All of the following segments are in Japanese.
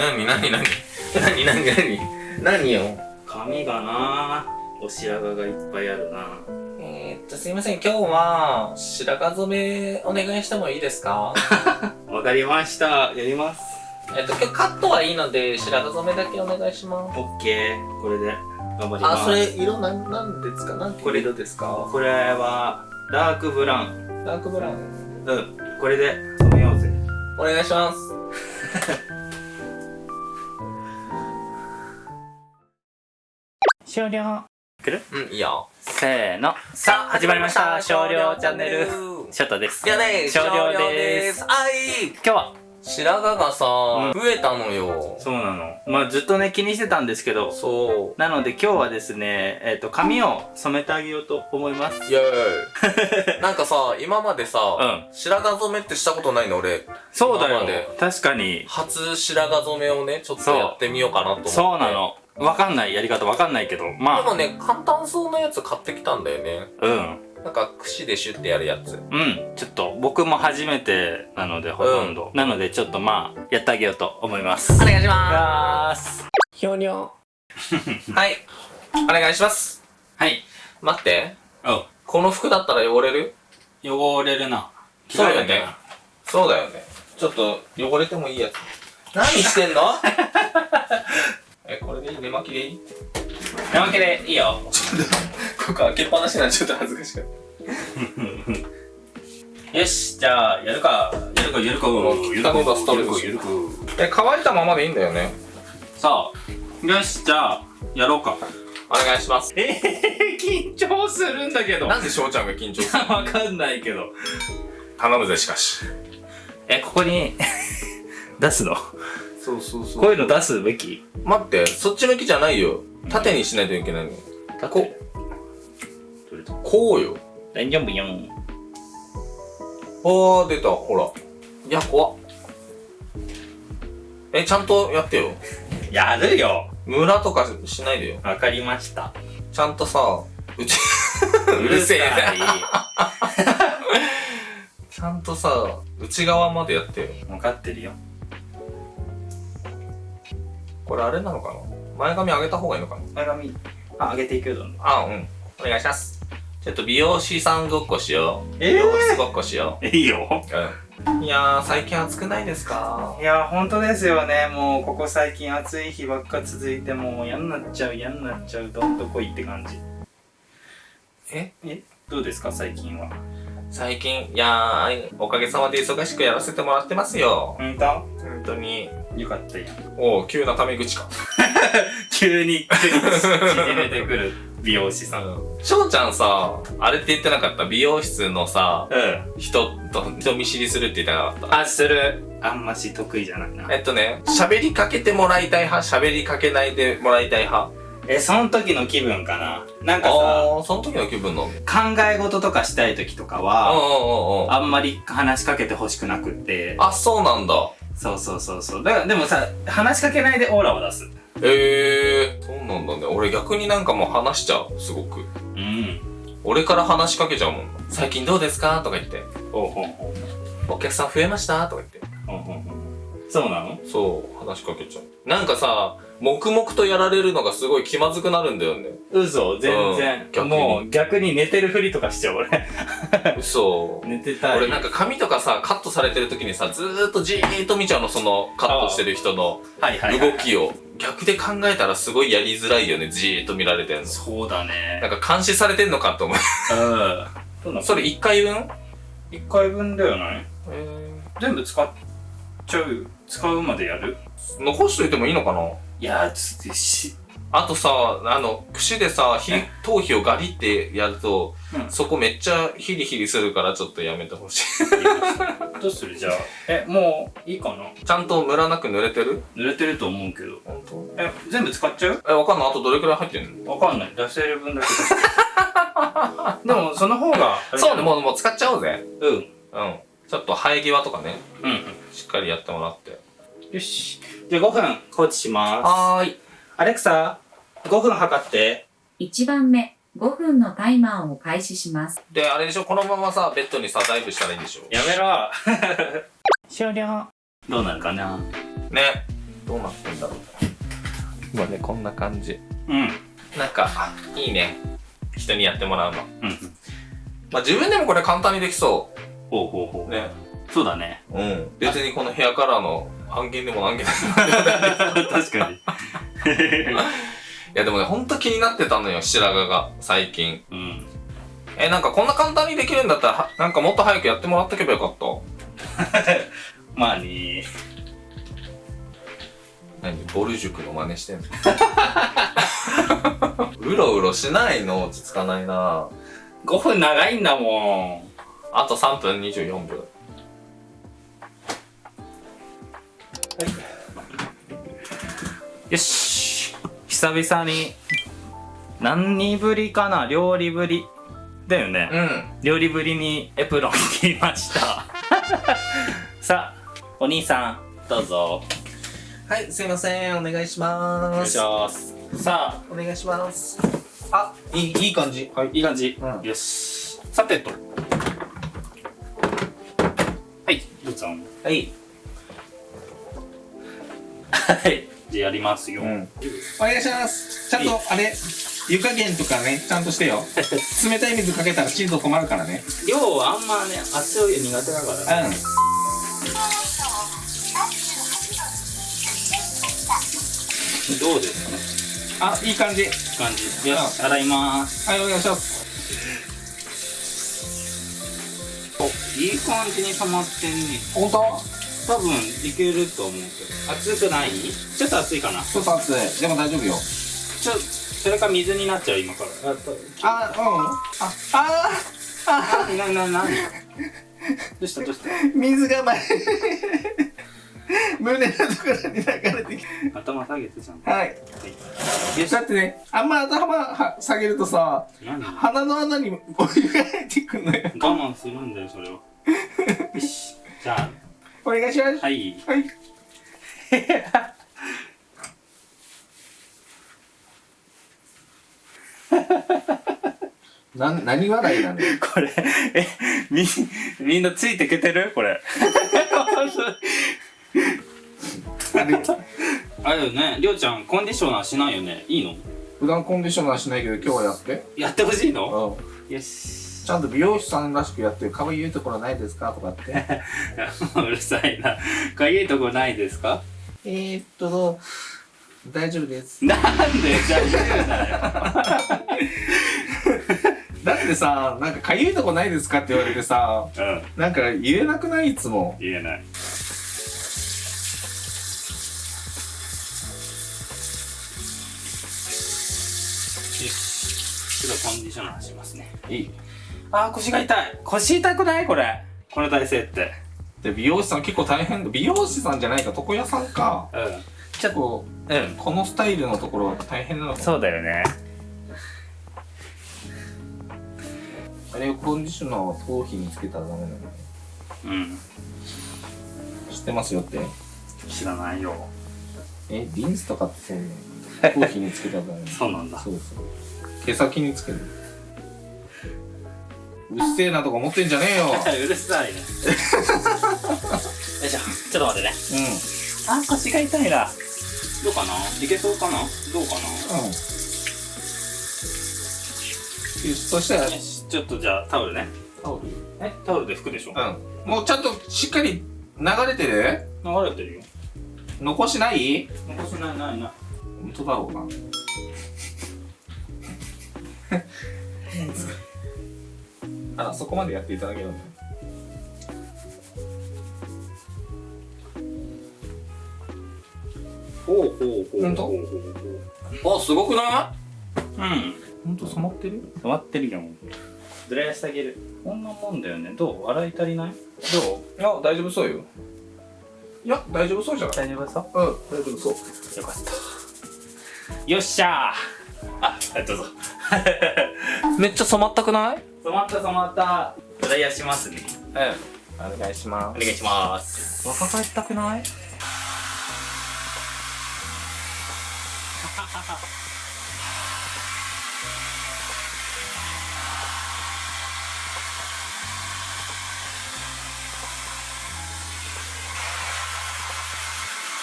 なになになになになになに何よ。髪がな。お白髪がいっぱいあるな。えー、っとすいません。今日は白髪染めお願いしてもいいですか？わかりました。やります。えっと今日カットはいいので白髪染めだけお願いします。オッケー。これで。頑張ります。あそれ色なんなんですか？なんていう色ですか？これはダークブラウン。ダークブラウン。うん。これで染めようぜ。お願いします 終了。くる？うんいいよ。せーの。さあ始まりました。少量チャンネル。ショットです。いやね少量です。はい。今日は？白髪がさ、うん。増えたのよ。そうなの。まあずっとね気にしてたんですけど。そなので今日はですねえっ、と髪を染めてあげようと思います。うイエーイ。なんかさ今までさ、うん。白髪染めってしたことないの俺。そうだよ。確かに。初白髪染めをねちょっとやってみようかなと思って。そうなのわかんないやり方わかんないけどまあ。でもね簡単そうなやつ買ってきたんだよね。うん。なんか櫛でシュッてやるやつ。うん。ちょっと僕も初めてなのでほとんど、なのでちょっとまあやってあげようと思います。お願いしまます。ひょにょ はい。お願いします。はい。待って。おこの服だったら汚れる？汚れるな。そうだよね。そうだよね。ちょっと汚れてもいいやつ。何してんの？えこれでいい？寝巻きでいい？なわけでいいよ。ここ開けっぱなしなんでちょっと恥ずかしかっ よしじゃあやるか。やるかやるかやるか汚ねばストレスやるかやるか。たえ乾いたままでいいんだよね。さあよしじゃあやろうか。お願いします。えー、緊張するんだけど。なんで翔ちゃんが緊張する わかんないけど。頼むぜしかし。えここに 出すの？そうそうそこう。いうの出すべき？待ってそっち向きじゃないよ。縦にしないといけないのこどれとこ？うよ。大丈夫よあー出た。ほら。いや怖っ。えちゃんとやってよ。やるよ。ムラとかしないでよ。わかりました。ちゃんとさうちうるせえさいなちゃんとさ内側までやってよ。分かってるよこれあれなのかな？前髪上げた方がいいのかな？前髪。あ上げていくよどんどん。あうん。お願いします。ちょっと美容師さんごっこしよう。えー？美容室ごっこしよいいよ。ううん。いやー最近暑くないですか？いや本当ですよね。もうここ最近暑い日ばっか続いてもう嫌になっちゃう嫌になっちゃうどんとこいって感じ。え？え？どうですか最近は？最近いやーおかげさまで忙しくやらせてもらってますよ。本当？本当によかったやん。おお急なタメ口か。急に縮めてくる美容師さん。翔ちゃんさあれって言ってなかった？美容室のさうん。人と人見知りするって言ってなかった？あする。あんまし得意じゃないな。えっとね喋りかけてもらいたい派？喋りかけないでもらいたい派？えその時の気分かな。なんかさその時の気分なの？考え事とかしたい時とかうんはあんまり話しかけてほしくなくって。あそうなんだそうそうそうそう。だからでもさ話しかけないでオーラを出す。へえー、そうなんだね。俺逆になんかもう話しちゃうすごく。うん。俺から話しかけちゃうもん。最近どうですか？とか言って。ほうほうほう。お客さん増えました？とか言って。ほうほうほうそうなの？そう話しかけちゃう。なんかさ黙々とやられるのがすごい気まずくなるんだよね。嘘全然、うん逆に。もう逆に寝てるふりとかしちゃう俺。嘘。寝てたい。俺なんか髪とかさカットされてる時にさずーっとじーっと見ちゃうのそのカットしてる人のはいはい、はい、動きを。逆で考えたらすごいやりづらいよねじーっと見られてんの。そうだね。なんか監視されてんのかと思う。うん。それ1回分？1回分だよね。え全部使っちゃう？使うまでやる？ー、残しといてもいいのかな？いやつってしあとさあの櫛でさひ頭皮をガリってやると、うん。そこめっちゃヒリヒリするからちょっとやめてほしい。どうする？じゃあ。えもういいかな？ちゃんとムラなく濡れてる？濡れてると思うけど。本当え全部使っちゃう？えわかんない。あとどれくらい入ってんの？わかんない。出せる分だけ。でもその方がそうねうもうもう使っちゃおうぜ。うん。うん。ちょっと生え際とかね。うんしっかりやってもらって。よし。じゃあ5分放置します。はーい。アレクサ5分測って。1番目、5分のタイマーを開始します。であれでしょ？このままさベッドにさダイブしたらいいんでしょ？やめろ。終了。どうなるかな？ね。どうなってんだろう。今ねこんな感じ。うん。なんかいいね。人にやってもらうの。うんまあ自分でもこれ簡単にできそほうほうほうう。ねそうだね。うん。別にこのヘアカラーの半減でも何減でも 確かに。いやでもねほんと気になってたのよ白髪が最近。うん。えなんかこんな簡単にできるんだったらはなんかもっと早くやってもらっとけばよかった？まあね。何？ボル塾の真似してんの？うろうろしないの？落ち着かないな。5分長いんだもん。あと3分24秒よし。久々に何ぶりかな？料理ぶりだよね、うん。料理ぶりにエプロン着ました。さあお兄さんどうぞ。はいすいません。お願いします。さあ。お願いします。あいいいい感じ。はいいい感じ、うん。よし。さてと。はいどうぞはい。はいじゃあやりますよ、ん。お願いします。ちゃんとあれ湯加減とかねちゃんとしてよ。冷たい水かけたらチーズ困るからね。量はあんまね熱いお湯苦手だから。ねうん。どうですかあいい感じ。いい感じ。よし洗います。はいお願いします。おいい感じに溜まってんね本当？多分いけると思うけど。熱くない？ちょっと熱いかな？ちょっと熱い。でも大丈夫よ。ちょそれか水になっちゃう今から。ああうん。あああなななどうしたどうした？水が前。胸のところに流れてき頭下げてちゃんと。たはい。だってねあんま頭は下げるとさ鼻の穴にお湯が入ってくんのよ。慢するんだよそれは。よし。じゃお願いします。あはい。はい。な何笑いなの？よ これえみみんなついてけてる？これ。あれ よね。りょうちゃんコンディショナーしないよね。いいの？普段コンディショナーしないけど今日はやって。やってほしいの？うん。よしちゃんと美容師さんらしくやって可愛いところないですか？とかって。うるさいな。かゆいとこないですか？えーっと大丈夫です。なんで？じゃあ言うなよ。だってさなんかかゆいとこないですかって言われてさうん。なんか言えなくない？いつも。言えない。ちょっとコンディショナーしますね。いいあー腰が痛い。腰痛くない？これ。この体勢って。で美容師さん結構大変。だ美容師さんじゃないか床屋さんか。うん。結構うんこのスタイルのところは大変なのかそうだよね。あれをコンディショナーを頭皮につけたらダメなのね。うん。知ってますよって？知らないよ。えリンスとかってそうね 頭皮につけたらダメそうなんだ。そうそう。毛先につけるうっせえなとか思ってんじゃねえよ。うるさいねよいしょ。ちょっと待ってね。うあ腰が痛いな。どうかな？いけそうかな？どうかな？んうん。そしたら。ちょっとじゃあタオルね。タオル？え？タオルで拭くでしょ。うん。もうちゃんとしっかり流れてる？流れてるよ。残しない？残しないないない。本当だろうな あらそこまでやっていただけるんだ。ほうほうほうほんとほうほう。ほうあすごくなうん。い本当染まってる？終わってるよ。ずらしてあげる。こんなもんだよね。どう？洗い足りない？どう？いや大丈夫そうよ。いや大丈夫そうじゃない大丈夫そう？うん大丈夫そう。よかった。よっしゃー。あどうぞ。めっちゃ染まったくない？染まった染まった。ドライヤーしますね。うん。お願いしまお願いします。若返ったくない？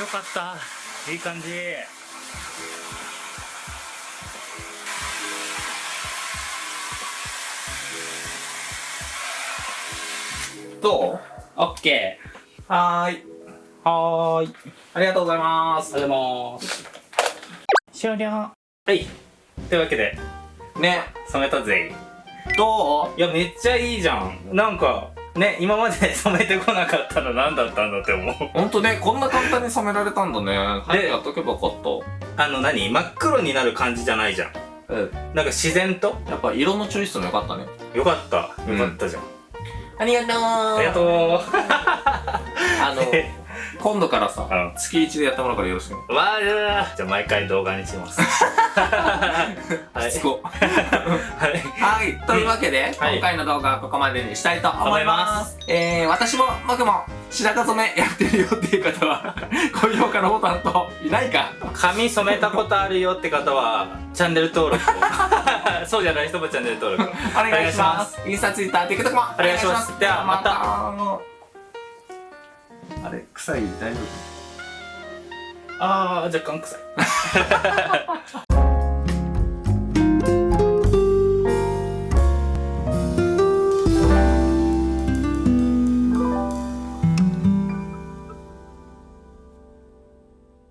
よかった。いい感じどうオッケはーい。ーはーい。ありがとうございます。ありがとうございます。終了。はい。というわけで。ね、染めたぜ。どう？いやめっちゃいいじゃん。なんかね今まで 染めてこなかったの何だったんだって思う。ほんとね、こんな簡単に染められたんだね。早くやっとけばよかった。あの何？真っ黒になる感じじゃないじゃん。うん。なんか自然と？やっぱ色のチョイスもよかったね。よかった。よかったじゃん、ありがとうありがとう あの、今度からさ、うん月1でやってもらうからよろしくね。わーじゃあ毎回動画にします はいしつこ。はいはい。というわけで、はい今回の動画はここまでにしたいと思い。ますえー、私も僕も白髪染めやってるよっていう方は、高評価のボタンと、いないか。髪染めたことあるよって方はチャンネル登録を そうじゃない人もチャンネル登録。をお願いします。インスタ、ツイッター、TikTok もお願いします。ではまた。あれ、臭い？大丈夫？あー若干臭い